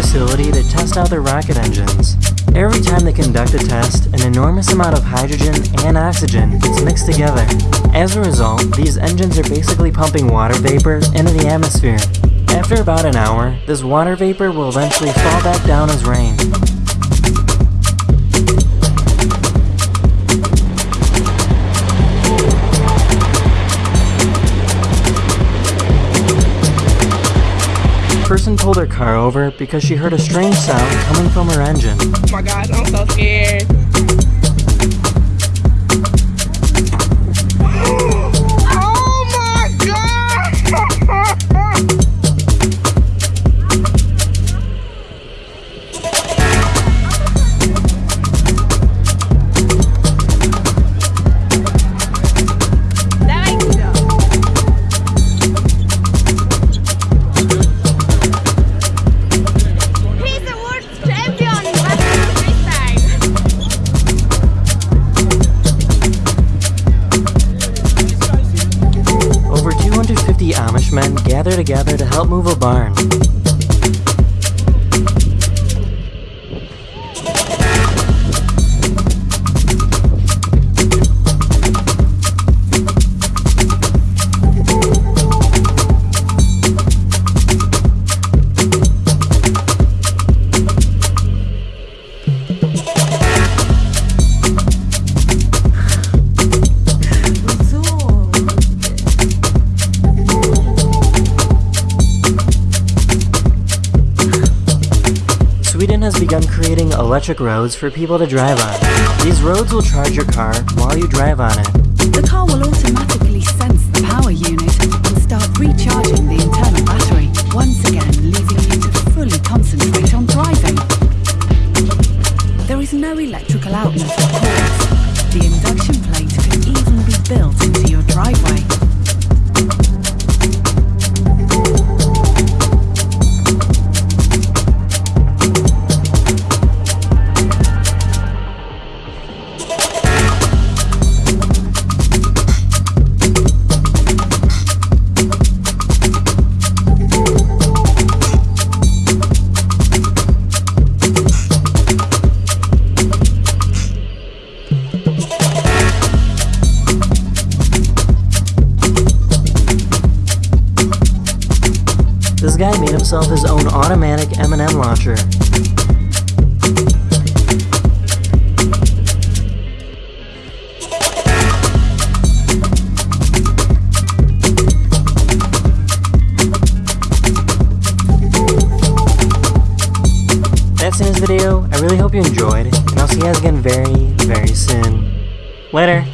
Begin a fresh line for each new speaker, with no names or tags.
facility to test out their rocket engines. Every time they conduct a test, an enormous amount of hydrogen and oxygen gets mixed together. As a result, these engines are basically pumping water vapor into the atmosphere. After about an hour, this water vapor will eventually fall back down as rain. Pulled her car over because she heard a strange sound coming from her engine.
Oh my gosh, I'm so scared.
250 Amish men gather together to help move a barn. Sweden has begun creating electric roads for people to drive on. These roads will charge your car while you drive on it.
The car will automatically sense the power unit and start recharging the internal battery, once again leaving you to fully concentrate on driving. There is no electrical outlet, of. The induction plate can even be built into your driveway.
This guy made himself his own automatic M&M launcher. That's in this video. I really hope you enjoyed, and I'll see you guys again very, very soon. Later!